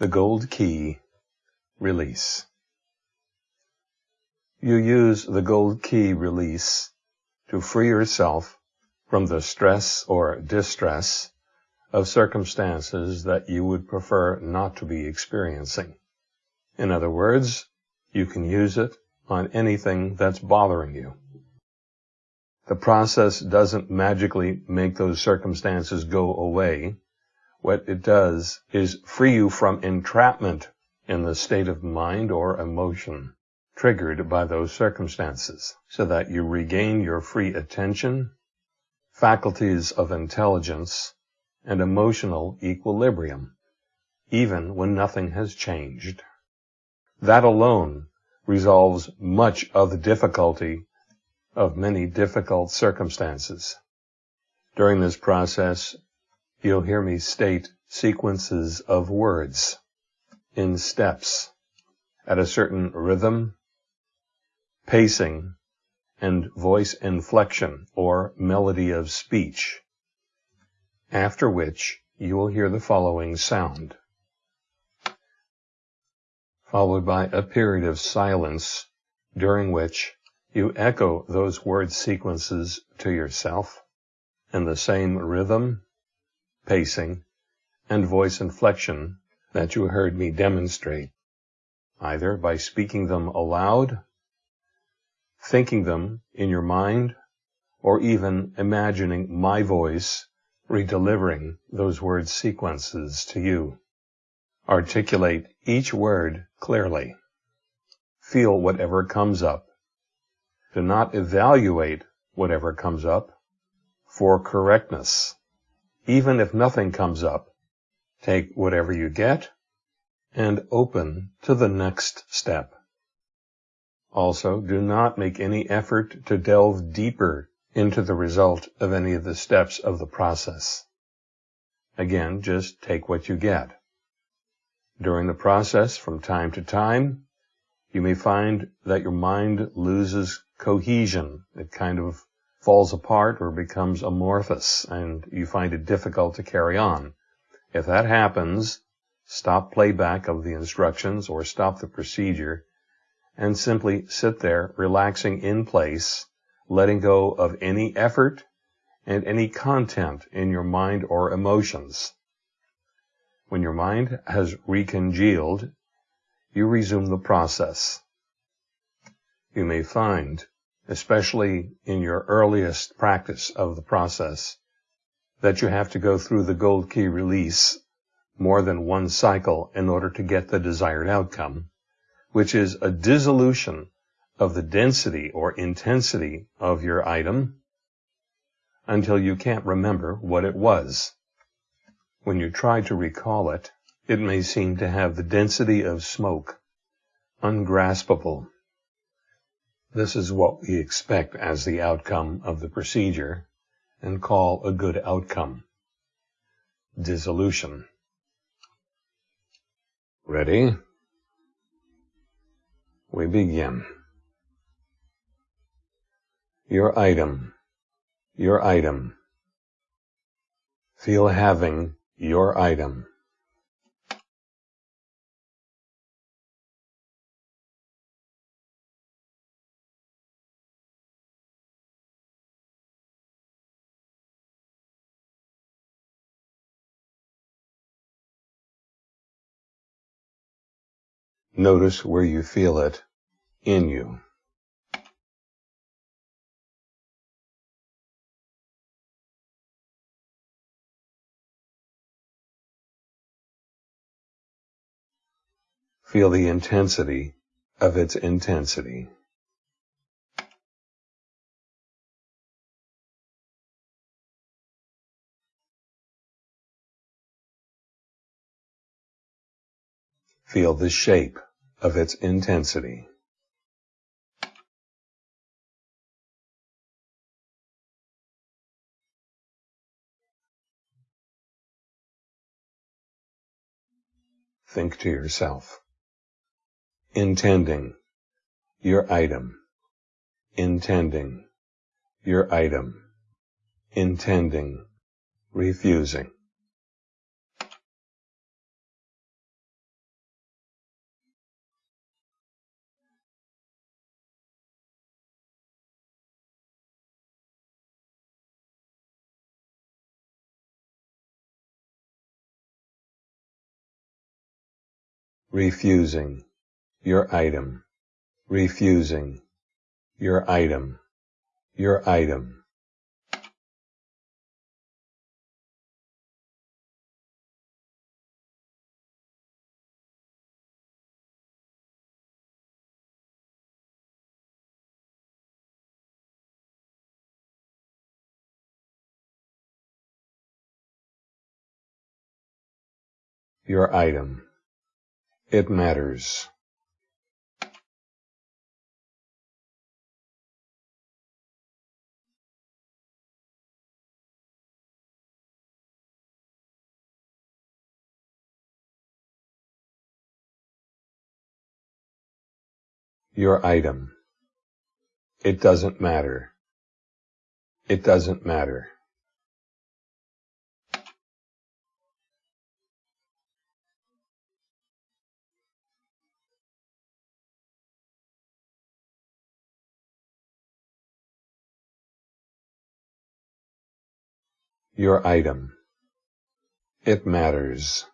The Gold Key Release You use the Gold Key Release to free yourself from the stress or distress of circumstances that you would prefer not to be experiencing. In other words, you can use it on anything that's bothering you. The process doesn't magically make those circumstances go away. What it does is free you from entrapment in the state of mind or emotion triggered by those circumstances so that you regain your free attention, faculties of intelligence, and emotional equilibrium, even when nothing has changed. That alone resolves much of the difficulty of many difficult circumstances. During this process, you'll hear me state sequences of words in steps at a certain rhythm, pacing, and voice inflection or melody of speech, after which you will hear the following sound, followed by a period of silence during which you echo those word sequences to yourself in the same rhythm, pacing, and voice inflection that you heard me demonstrate, either by speaking them aloud, thinking them in your mind, or even imagining my voice redelivering those word sequences to you. Articulate each word clearly. Feel whatever comes up do not evaluate whatever comes up for correctness. Even if nothing comes up, take whatever you get and open to the next step. Also, do not make any effort to delve deeper into the result of any of the steps of the process. Again, just take what you get. During the process, from time to time, you may find that your mind loses cohesion. It kind of falls apart or becomes amorphous and you find it difficult to carry on. If that happens, stop playback of the instructions or stop the procedure and simply sit there relaxing in place, letting go of any effort and any content in your mind or emotions. When your mind has recongealed, you resume the process. You may find especially in your earliest practice of the process, that you have to go through the gold key release more than one cycle in order to get the desired outcome, which is a dissolution of the density or intensity of your item until you can't remember what it was. When you try to recall it, it may seem to have the density of smoke, ungraspable, this is what we expect as the outcome of the procedure and call a good outcome. Dissolution. Ready? We begin. Your item. Your item. Feel having your item. Notice where you feel it in you. Feel the intensity of its intensity. Feel the shape of its intensity. Think to yourself. Intending your item. Intending your item. Intending refusing. Refusing, your item, refusing, your item, your item. your item. It matters. Your item. It doesn't matter. It doesn't matter. Your item. It matters.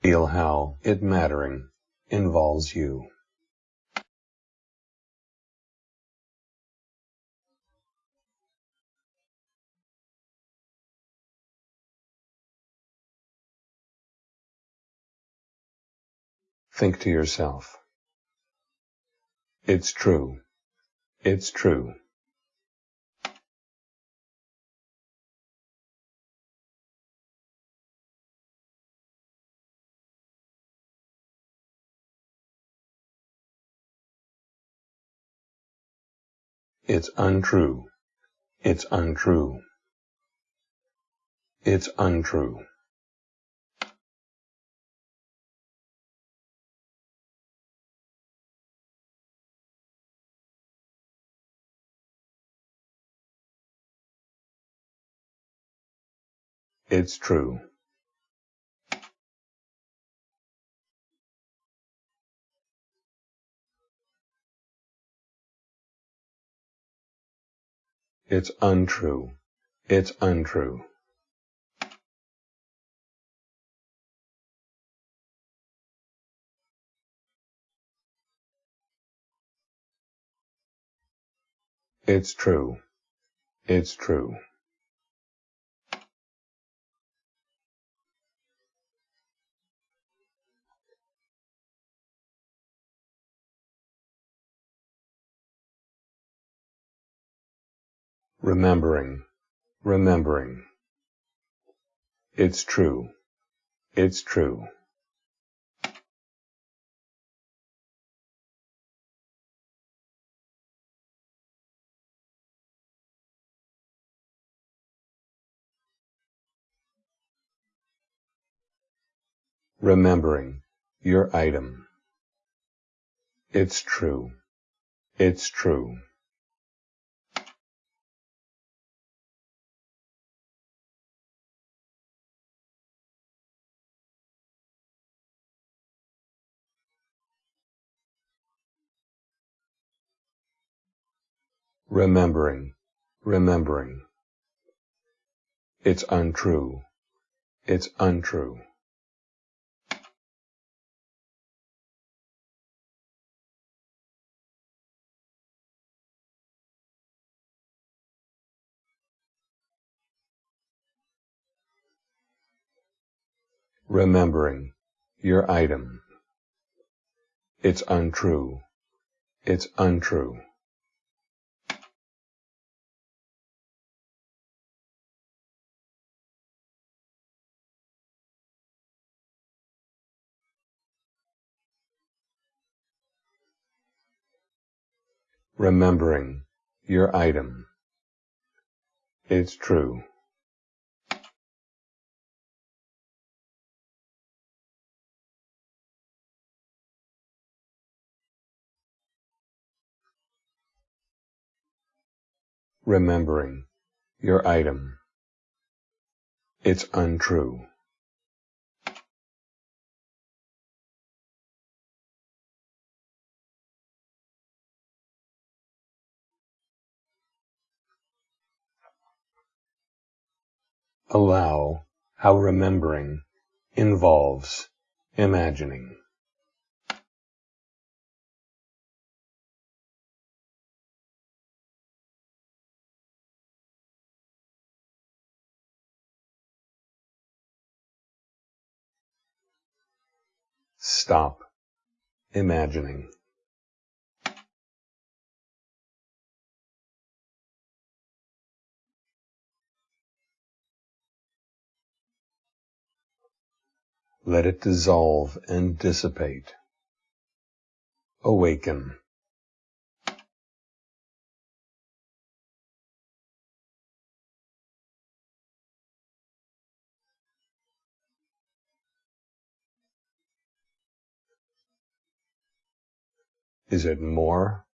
Feel how it mattering involves you. Think to yourself. It's true. It's true. It's untrue. It's untrue. It's untrue. It's true. It's untrue. It's untrue. It's true. It's true. Remembering, remembering. It's true. It's true. Remembering your item. It's true. It's true. Remembering, remembering. It's untrue. It's untrue. Remembering your item. It's untrue. It's untrue. Remembering your item. It's true. Remembering your item. It's untrue. Allow how remembering involves imagining. Stop imagining. Let it dissolve and dissipate. Awaken. Is it more,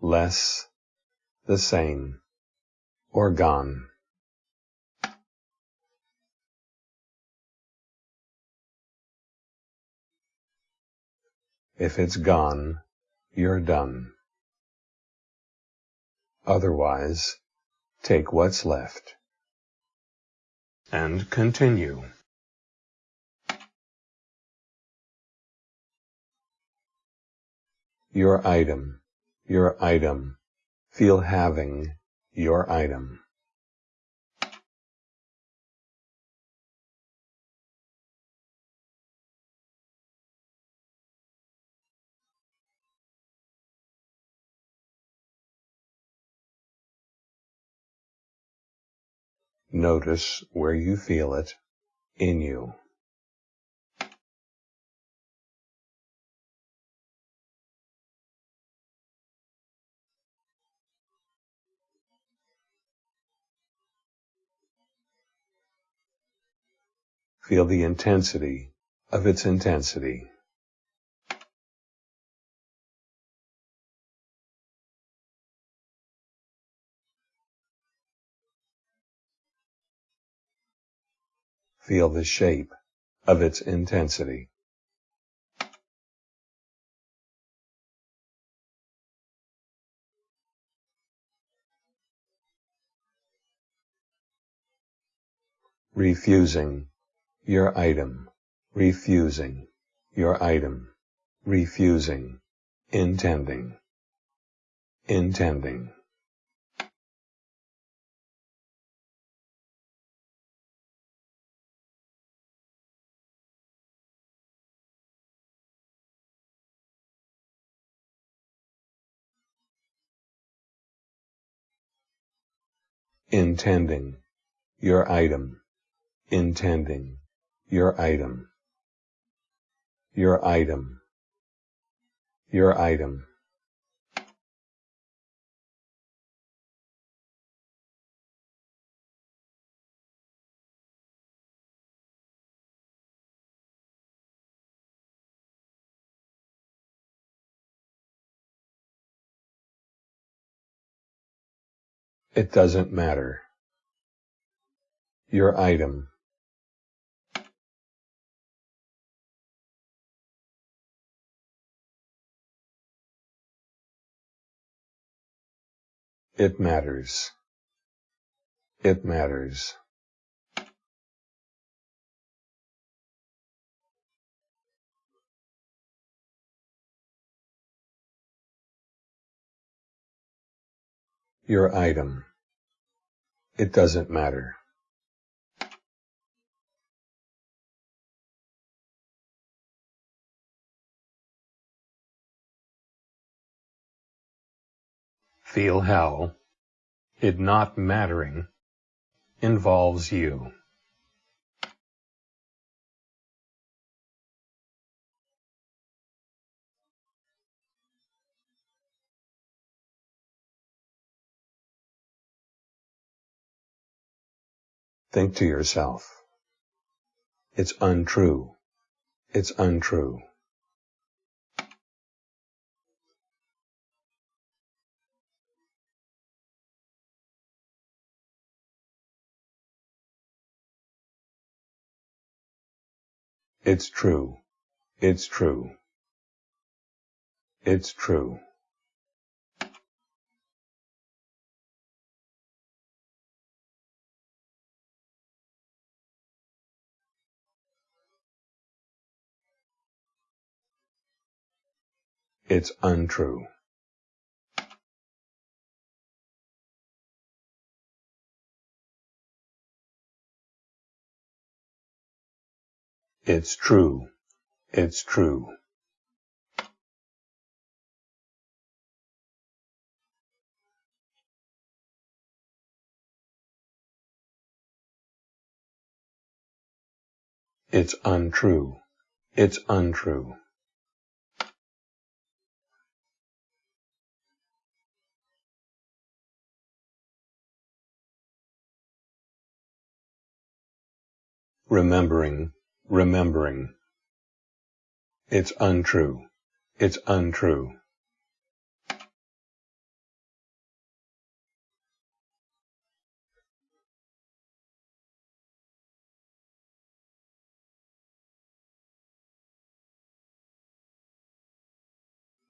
less, the same, or gone? If it's gone, you're done. Otherwise, take what's left. And continue. Your item, your item. Feel having your item. Notice where you feel it in you. Feel the intensity of its intensity. Feel the shape of its intensity. Refusing your item, refusing your item, refusing, intending, intending. Intending your item, intending your item, your item, your item. It doesn't matter. Your item. It matters. It matters. Your item. It doesn't matter. Feel how it not mattering involves you. Think to yourself, it's untrue. It's untrue. It's true. It's true. It's true. It's untrue. It's true. It's true. It's untrue. It's untrue. Remembering, remembering. It's untrue. It's untrue.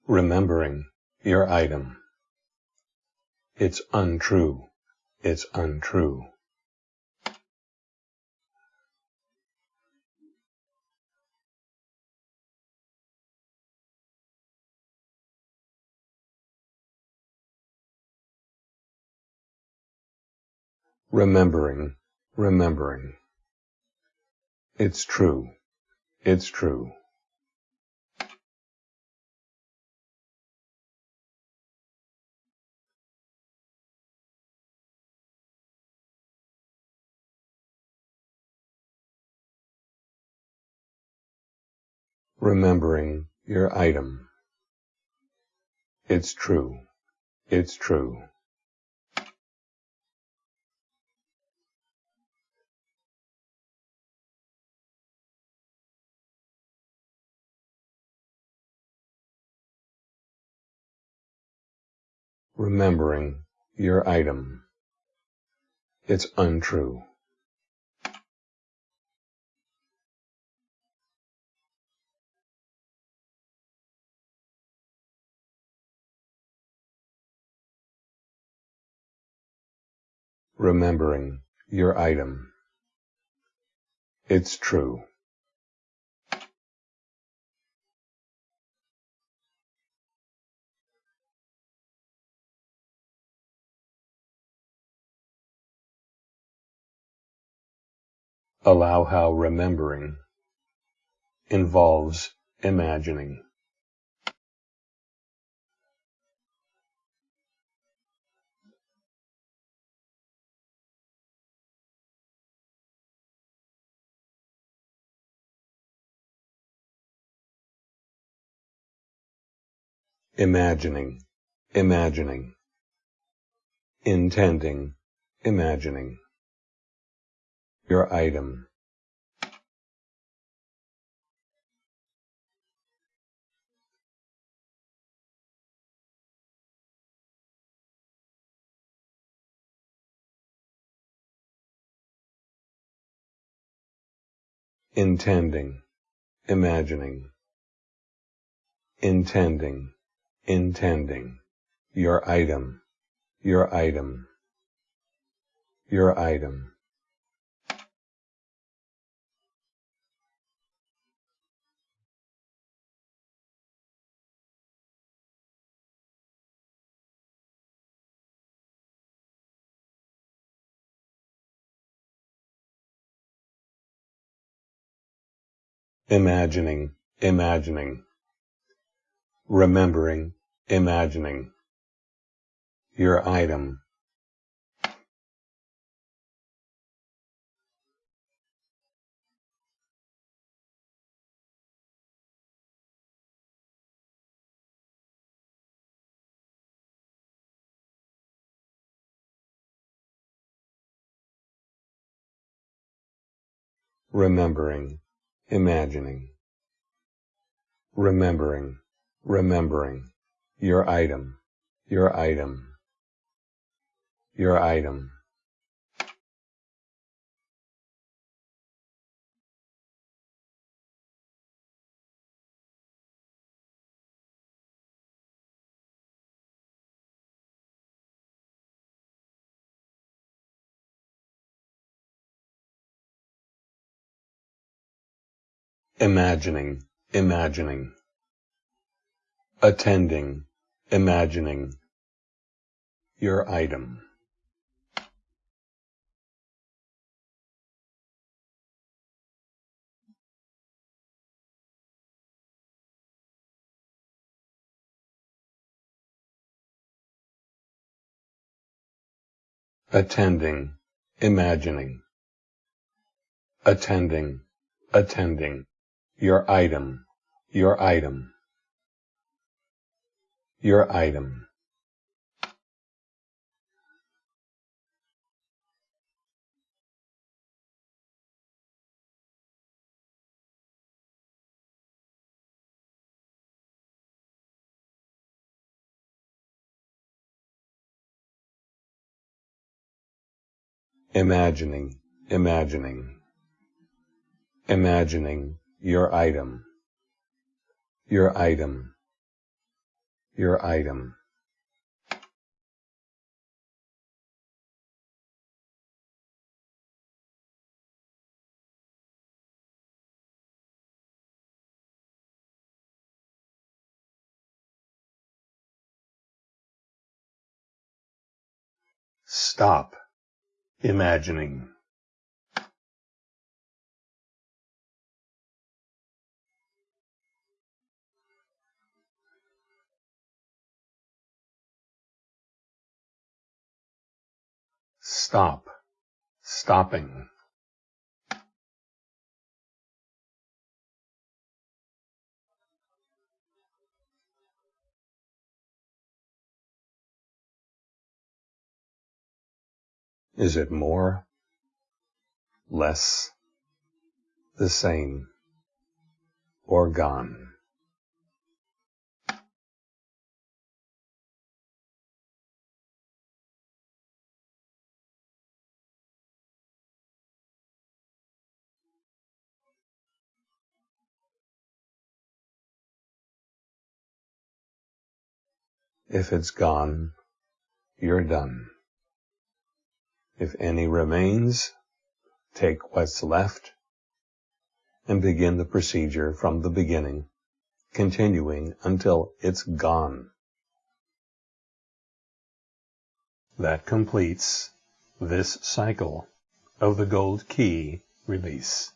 Remembering your item. It's untrue. It's untrue. Remembering, remembering. It's true. It's true. Remembering your item. It's true. It's true. Remembering your item. It's untrue. Remembering your item. It's true. Allow how remembering involves imagining. Imagining, imagining. Intending, imagining your item. Intending, imagining. Intending, intending. Your item, your item, your item. Imagining, imagining, remembering, imagining, your item, remembering, imagining, remembering, remembering, your item, your item, your item. Imagining, imagining. attending, imagining, your item. attending, imagining, attending, attending, your item, your item, your item. imagining, imagining, imagining your item, your item, your item. Stop imagining stop, stopping. Is it more? Less? The same? Or gone? If it's gone, you're done. If any remains, take what's left and begin the procedure from the beginning, continuing until it's gone. That completes this cycle of the gold key release.